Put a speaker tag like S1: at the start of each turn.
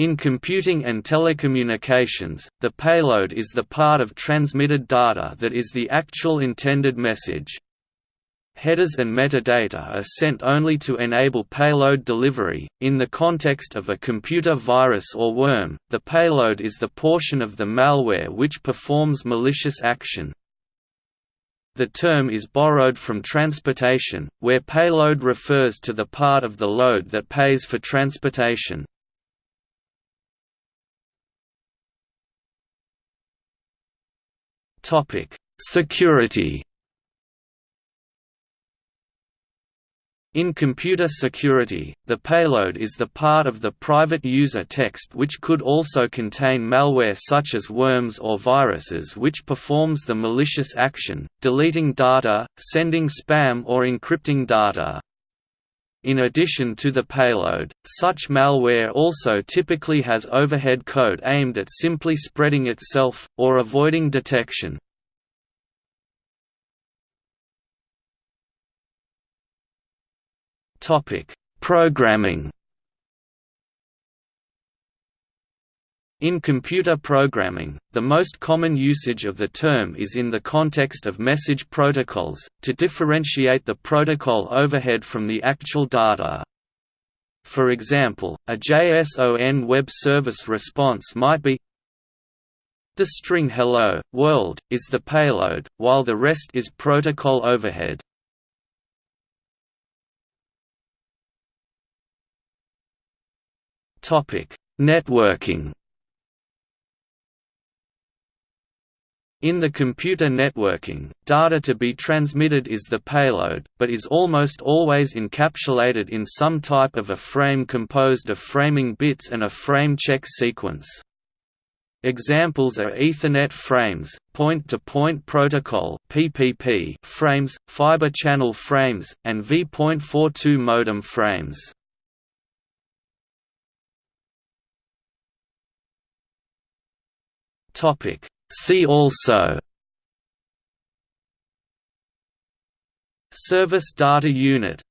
S1: In computing and telecommunications, the payload is the part of transmitted data that is the actual intended message. Headers and metadata are sent only to enable payload delivery. In the context of a computer virus or worm, the payload is the portion of the malware which performs malicious action. The term is borrowed from transportation, where payload refers to the part of the load that pays for transportation. Security. In computer security, the payload is the part of the private user text which could also contain malware such as worms or viruses which performs the malicious action, deleting data, sending spam or encrypting data. In addition to the payload, such malware also typically has overhead code aimed at simply spreading itself, or avoiding detection. Programming In computer programming, the most common usage of the term is in the context of message protocols, to differentiate the protocol overhead from the actual data. For example, a JSON web service response might be The string hello, world, is the payload, while the rest is protocol overhead. Networking In the computer networking, data to be transmitted is the payload, but is almost always encapsulated in some type of a frame composed of framing bits and a frame check sequence. Examples are Ethernet frames, point-to-point -point protocol (PPP) frames, fiber channel frames, and V.42 modem frames. Topic: See also Service Data Unit